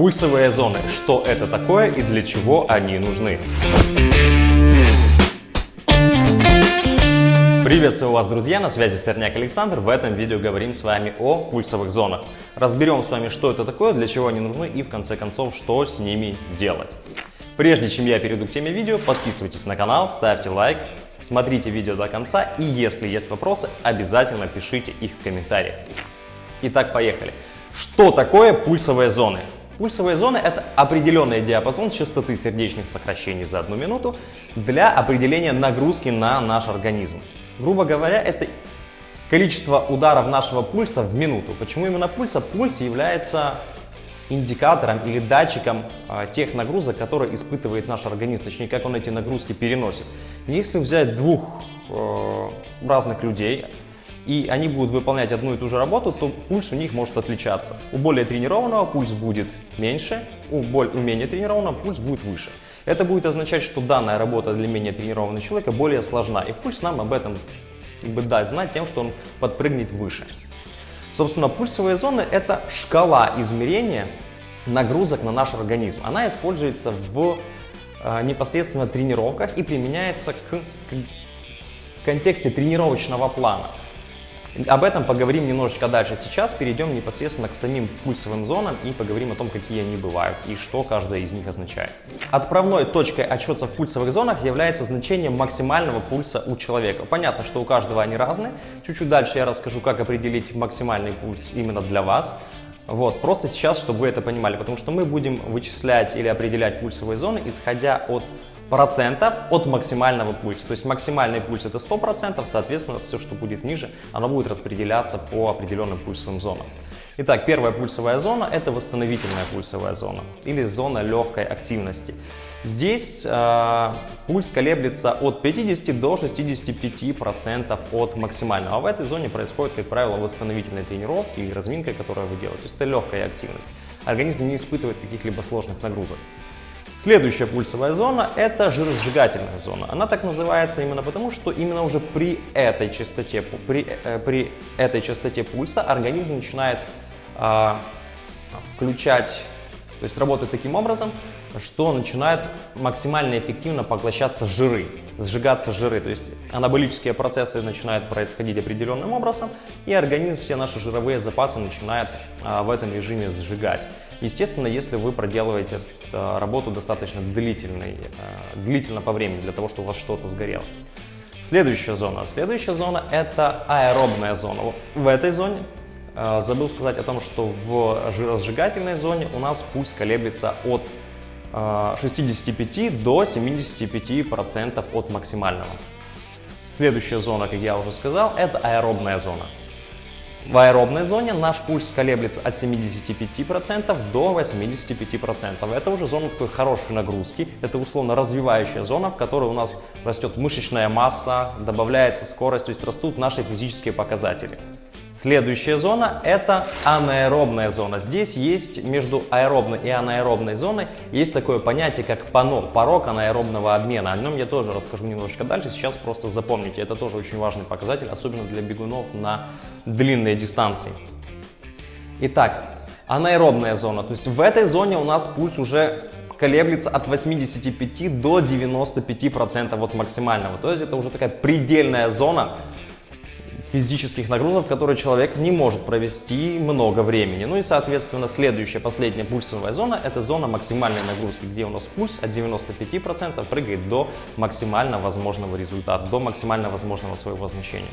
Пульсовые зоны. Что это такое и для чего они нужны? Приветствую вас, друзья! На связи Сорняк Александр. В этом видео говорим с вами о пульсовых зонах. Разберем с вами, что это такое, для чего они нужны и, в конце концов, что с ними делать. Прежде чем я перейду к теме видео, подписывайтесь на канал, ставьте лайк, смотрите видео до конца и если есть вопросы, обязательно пишите их в комментариях. Итак, поехали. Что такое пульсовые зоны? Пульсовые зоны – это определенный диапазон частоты сердечных сокращений за одну минуту для определения нагрузки на наш организм. Грубо говоря, это количество ударов нашего пульса в минуту. Почему именно пульса? Пульс является индикатором или датчиком а, тех нагрузок, которые испытывает наш организм, точнее, как он эти нагрузки переносит. Если взять двух э, разных людей, и они будут выполнять одну и ту же работу, то пульс у них может отличаться. У более тренированного пульс будет меньше, у, более, у менее тренированного пульс будет выше. Это будет означать, что данная работа для менее тренированного человека более сложна, и пульс нам об этом как бы даст знать тем, что он подпрыгнет выше. Собственно, пульсовые зоны – это шкала измерения нагрузок на наш организм. Она используется в э, непосредственно тренировках и применяется к, к контексте тренировочного плана. Об этом поговорим немножечко дальше. Сейчас перейдем непосредственно к самим пульсовым зонам и поговорим о том, какие они бывают и что каждая из них означает. Отправной точкой отчета в пульсовых зонах является значение максимального пульса у человека. Понятно, что у каждого они разные. Чуть-чуть дальше я расскажу, как определить максимальный пульс именно для вас. Вот, просто сейчас, чтобы вы это понимали, потому что мы будем вычислять или определять пульсовые зоны, исходя от процентов от максимального пульса. То есть максимальный пульс это 100%, соответственно, все, что будет ниже, оно будет распределяться по определенным пульсовым зонам. Итак, первая пульсовая зона – это восстановительная пульсовая зона или зона легкой активности. Здесь э, пульс колеблется от 50 до 65% от максимального. А в этой зоне происходит, как правило, восстановительные тренировки и разминка, которую вы делаете. То есть это легкая активность. Организм не испытывает каких-либо сложных нагрузок. Следующая пульсовая зона – это жиросжигательная зона. Она так называется именно потому, что именно уже при этой частоте, при, э, при этой частоте пульса организм начинает включать, то есть работать таким образом, что начинают максимально эффективно поглощаться жиры, сжигаться жиры. То есть анаболические процессы начинают происходить определенным образом, и организм все наши жировые запасы начинает а, в этом режиме сжигать. Естественно, если вы проделываете э, работу достаточно длительной, длительно по времени, для того, чтобы у вас что-то сгорело. Следующая зона. Следующая зона – это аэробная зона. В этой зоне забыл сказать о том, что в жиросжигательной зоне у нас пульс колеблется от 65 до 75% от максимального. Следующая зона, как я уже сказал, это аэробная зона. В аэробной зоне наш пульс колеблется от 75% до 85%. Это уже зона такой хорошей нагрузки. Это условно развивающая зона, в которой у нас растет мышечная масса, добавляется скорость, то есть растут наши физические показатели. Следующая зона – это анаэробная зона. Здесь есть между аэробной и анаэробной зоной есть такое понятие, как ПАНО, порог анаэробного обмена. О нем я тоже расскажу немножечко дальше, сейчас просто запомните. Это тоже очень важный показатель, особенно для бегунов на длинные дистанции. Итак, анаэробная зона. То есть в этой зоне у нас пульс уже колеблется от 85 до 95% от максимального. То есть это уже такая предельная зона, физических нагрузок, которые человек не может провести много времени. Ну и, соответственно, следующая, последняя пульсовая зона – это зона максимальной нагрузки, где у нас пульс от 95% прыгает до максимально возможного результата, до максимально возможного своего значения.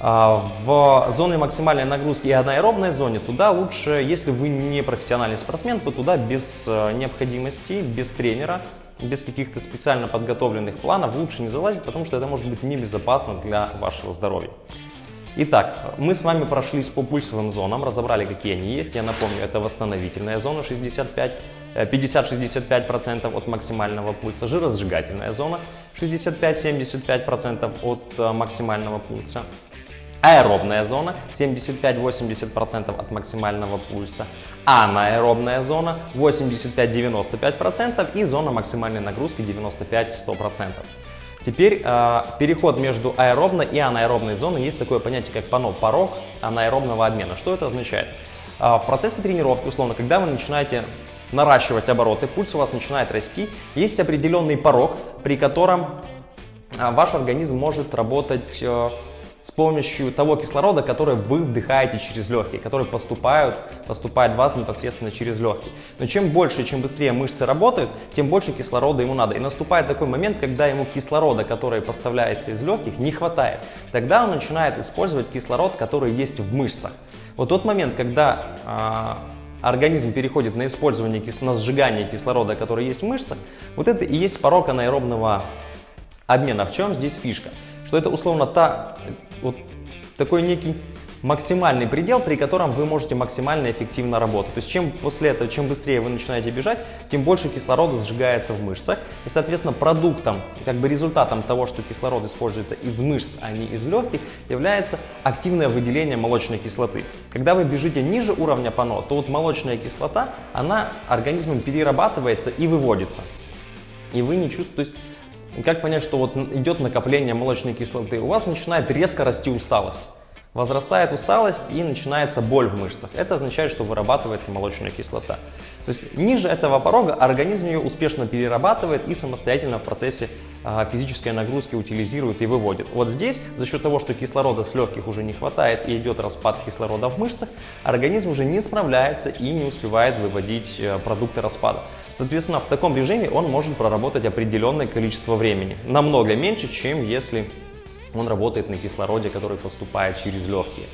А, в зоне максимальной нагрузки и анаэробной зоне туда лучше, если вы не профессиональный спортсмен, то туда без э, необходимости, без тренера без каких-то специально подготовленных планов лучше не залазить, потому что это может быть небезопасно для вашего здоровья. Итак, мы с вами прошлись по пульсовым зонам, разобрали, какие они есть. Я напомню, это восстановительная зона 50-65% э, от максимального пульса, жиросжигательная зона 65-75% от э, максимального пульса, Аэробная зона 75-80% от максимального пульса, анаэробная зона 85-95% и зона максимальной нагрузки 95-100%. Теперь э, переход между аэробной и анаэробной зоной есть такое понятие, как ПАНО, порог анаэробного обмена. Что это означает? Э, в процессе тренировки, условно, когда вы начинаете наращивать обороты, пульс у вас начинает расти, есть определенный порог, при котором а, ваш организм может работать э, с помощью того кислорода, который вы вдыхаете через легкие, который поступают, поступает в вас непосредственно через легкие. Но чем больше и чем быстрее мышцы работают, тем больше кислорода ему надо. И наступает такой момент, когда ему кислорода, который поставляется из легких, не хватает. Тогда он начинает использовать кислород, который есть в мышцах. Вот тот момент, когда э, организм переходит на использование, на сжигание кислорода, который есть в мышцах, вот это и есть порог анаэробного обмена. В чем здесь фишка? Что это условно та, вот такой некий максимальный предел, при котором вы можете максимально эффективно работать. То есть чем после этого, чем быстрее вы начинаете бежать, тем больше кислорода сжигается в мышцах. И, соответственно, продуктом, как бы результатом того, что кислород используется из мышц, а не из легких, является активное выделение молочной кислоты. Когда вы бежите ниже уровня ПАНО, то вот молочная кислота, она организмом перерабатывается и выводится. И вы не чувствуете, как понять, что вот идет накопление молочной кислоты? У вас начинает резко расти усталость. Возрастает усталость и начинается боль в мышцах. Это означает, что вырабатывается молочная кислота. То есть ниже этого порога организм ее успешно перерабатывает и самостоятельно в процессе а, физической нагрузки утилизирует и выводит. Вот здесь за счет того, что кислорода с легких уже не хватает и идет распад кислорода в мышцах, организм уже не справляется и не успевает выводить э, продукты распада. Соответственно, в таком режиме он может проработать определенное количество времени, намного меньше, чем если он работает на кислороде, который поступает через легкие.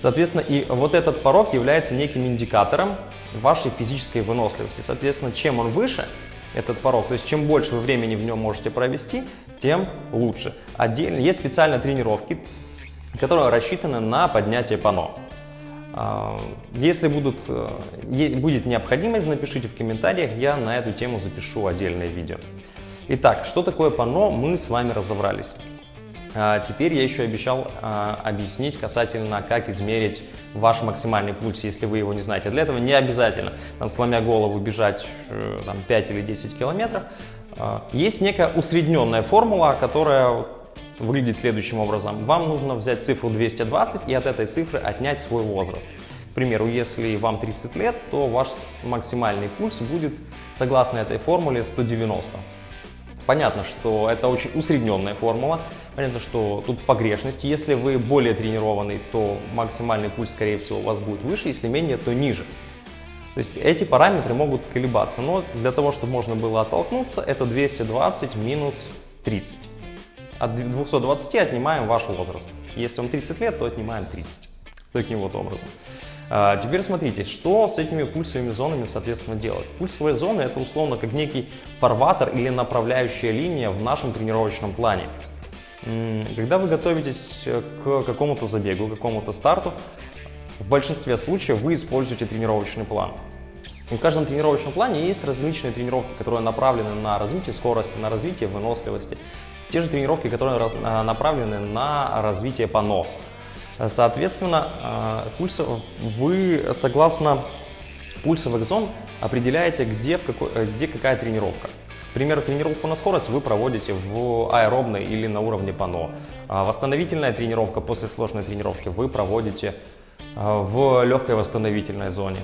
Соответственно, и вот этот порог является неким индикатором вашей физической выносливости. Соответственно, чем он выше, этот порог, то есть чем больше вы времени в нем можете провести, тем лучше. Отдельно есть специальные тренировки, которые рассчитаны на поднятие пано. А, если будут, э, будет необходимость, напишите в комментариях, я на эту тему запишу отдельное видео. Итак, что такое панно, мы с вами разобрались. А, теперь я еще обещал а, объяснить касательно, как измерить ваш максимальный пульс, если вы его не знаете. Для этого не обязательно, там, сломя голову, бежать э, там, 5 или 10 километров. Есть некая усредненная формула, которая выглядит следующим образом. Вам нужно взять цифру 220 и от этой цифры отнять свой возраст. К примеру, если вам 30 лет, то ваш максимальный пульс будет, согласно этой формуле, 190. Понятно, что это очень усредненная формула. Понятно, что тут погрешность. Если вы более тренированный, то максимальный пульс, скорее всего, у вас будет выше. Если менее, то ниже. То есть эти параметры могут колебаться. Но для того, чтобы можно было оттолкнуться, это 220 минус 30. От 220 отнимаем ваш возраст. Если вам 30 лет, то отнимаем 30. Таким вот образом. А, теперь смотрите, что с этими пульсовыми зонами, соответственно, делать. Пульсовые зоны это условно как некий фарватер или направляющая линия в нашем тренировочном плане. Когда вы готовитесь к какому-то забегу, к какому-то старту, в большинстве случаев вы используете тренировочный план. В каждом тренировочном плане есть различные тренировки, которые направлены на развитие скорости, на развитие выносливости, те же тренировки, которые а, направлены на развитие пано. Соответственно, а, пульс, вы согласно пульсовых зон определяете, где, в какой, э, где какая тренировка. К примеру, тренировку на скорость вы проводите в аэробной или на уровне пано. А восстановительная тренировка после сложной тренировки вы проводите в легкой восстановительной зоне.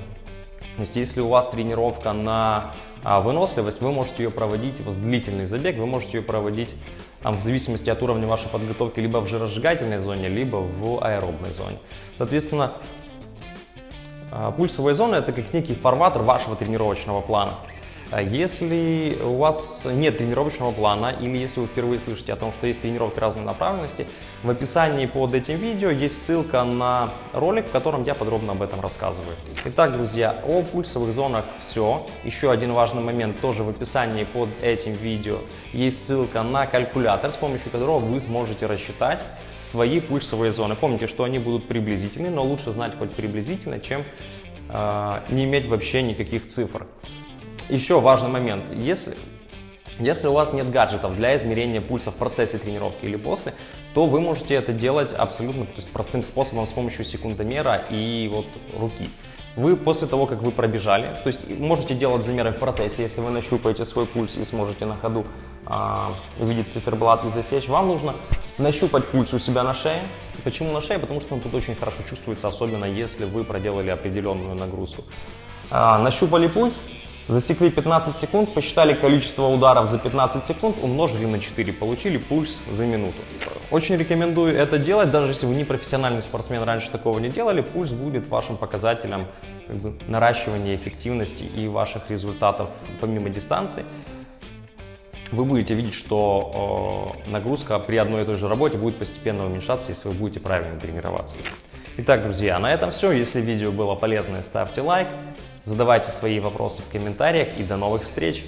То есть если у вас тренировка на а, выносливость, вы можете ее проводить, у вас длительный забег, вы можете ее проводить там, в зависимости от уровня вашей подготовки либо в жиросжигательной зоне, либо в аэробной зоне. Соответственно, а, пульсовая зона это как некий фарватер вашего тренировочного плана. А если у вас нет тренировочного плана или если вы впервые слышите о том, что есть тренировки разной направленности, в описании под этим видео есть ссылка на ролик, в котором я подробно об этом рассказываю. Итак, друзья, о пульсовых зонах все. Еще один важный момент тоже в описании под этим видео есть ссылка на калькулятор, с помощью которого вы сможете рассчитать свои пульсовые зоны. Помните, что они будут приблизительны, но лучше знать хоть приблизительно, чем э, не иметь вообще никаких цифр. Еще важный момент. Если, если у вас нет гаджетов для измерения пульса в процессе тренировки или после, то вы можете это делать абсолютно то есть, простым способом с помощью секундомера и вот руки. Вы после того, как вы пробежали, то есть можете делать замеры в процессе, если вы нащупаете свой пульс и сможете на ходу а, увидеть циферблат и засечь, вам нужно нащупать пульс у себя на шее. Почему на шее? Потому что он тут очень хорошо чувствуется, особенно если вы проделали определенную нагрузку. А, нащупали пульс, Засекли 15 секунд, посчитали количество ударов за 15 секунд, умножили на 4, получили пульс за минуту. Очень рекомендую это делать, даже если вы не профессиональный спортсмен, раньше такого не делали, пульс будет вашим показателем как бы, наращивания эффективности и ваших результатов помимо дистанции. Вы будете видеть, что э, нагрузка при одной и той же работе будет постепенно уменьшаться, если вы будете правильно тренироваться. Итак, друзья, на этом все. Если видео было полезное, ставьте лайк, задавайте свои вопросы в комментариях и до новых встреч!